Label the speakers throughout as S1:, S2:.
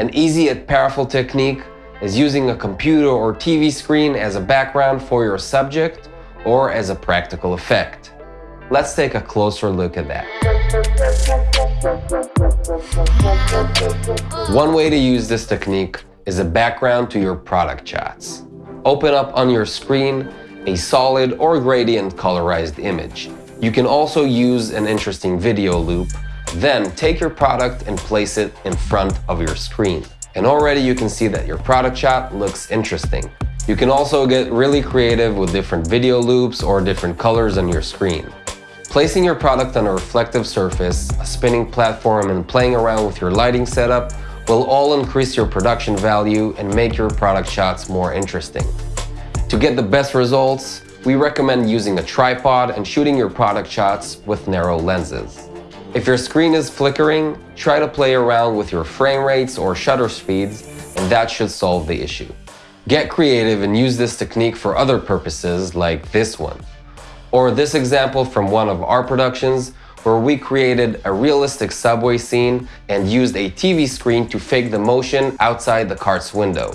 S1: An easy yet powerful technique is using a computer or TV screen as a background for your subject or as a practical effect. Let's take a closer look at that. One way to use this technique is a background to your product shots. Open up on your screen a solid or gradient colorized image. You can also use an interesting video loop, then take your product and place it in front of your screen. And already you can see that your product shot looks interesting. You can also get really creative with different video loops or different colors on your screen. Placing your product on a reflective surface, a spinning platform, and playing around with your lighting setup will all increase your production value and make your product shots more interesting. To get the best results, we recommend using a tripod and shooting your product shots with narrow lenses. If your screen is flickering, try to play around with your frame rates or shutter speeds, and that should solve the issue. Get creative and use this technique for other purposes like this one. Or this example from one of our productions where we created a realistic subway scene and used a TV screen to fake the motion outside the cart's window.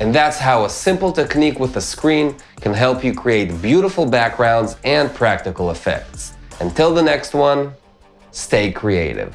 S1: And that's how a simple technique with a screen can help you create beautiful backgrounds and practical effects. Until the next one, stay creative.